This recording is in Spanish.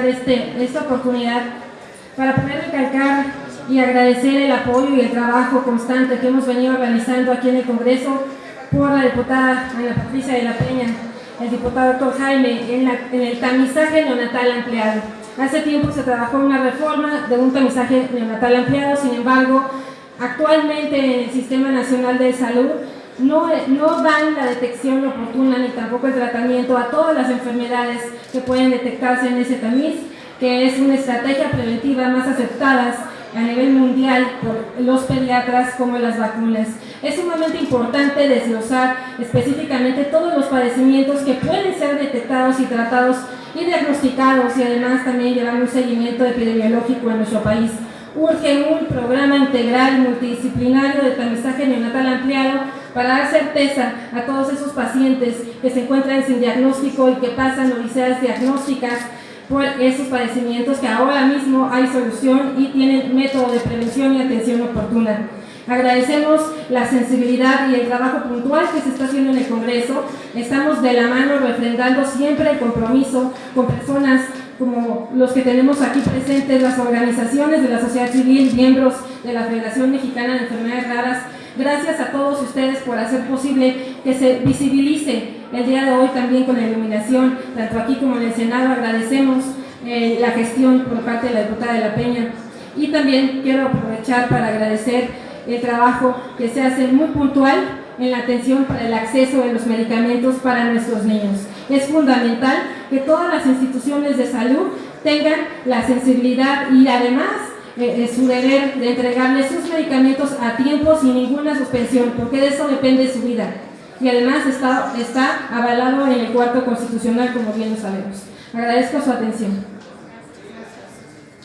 este, esta oportunidad para poder recalcar y agradecer el apoyo y el trabajo constante que hemos venido realizando aquí en el Congreso por la diputada Ana Patricia de la Peña, el diputado doctor Jaime, en, en el tamizaje neonatal ampliado. Hace tiempo se trabajó una reforma de un tamizaje neonatal ampliado, sin embargo, actualmente en el Sistema Nacional de Salud no, no, dan la detección oportuna ni tampoco el tratamiento a todas las enfermedades que pueden detectarse en ese tamiz, que es una estrategia preventiva más aceptada a nivel mundial por los pediatras como las vacunas. Es sumamente importante desglosar específicamente todos los padecimientos que pueden ser detectados y tratados y diagnosticados y además también llevar un seguimiento epidemiológico en nuestro país. Urge un programa integral multidisciplinario de tamizaje neonatal ampliado para dar certeza a todos esos pacientes que se encuentran sin diagnóstico y que pasan odiseas diagnósticas por esos padecimientos que ahora mismo hay solución y tienen método de prevención y atención oportuna. Agradecemos la sensibilidad y el trabajo puntual que se está haciendo en el Congreso. Estamos de la mano refrendando siempre el compromiso con personas como los que tenemos aquí presentes, las organizaciones de la sociedad civil, miembros de la Federación Mexicana de Enfermedades Raras, Gracias a todos ustedes por hacer posible que se visibilice el día de hoy también con la iluminación, tanto aquí como en el Senado. Agradecemos eh, la gestión por parte de la diputada de la Peña. Y también quiero aprovechar para agradecer el trabajo que se hace muy puntual en la atención para el acceso de los medicamentos para nuestros niños. Es fundamental que todas las instituciones de salud tengan la sensibilidad y además eh, su deber de entregarle sus medicamentos a tiempo sin ninguna suspensión, porque de eso depende su vida. Y además está, está avalado en el cuarto constitucional, como bien lo sabemos. Agradezco su atención.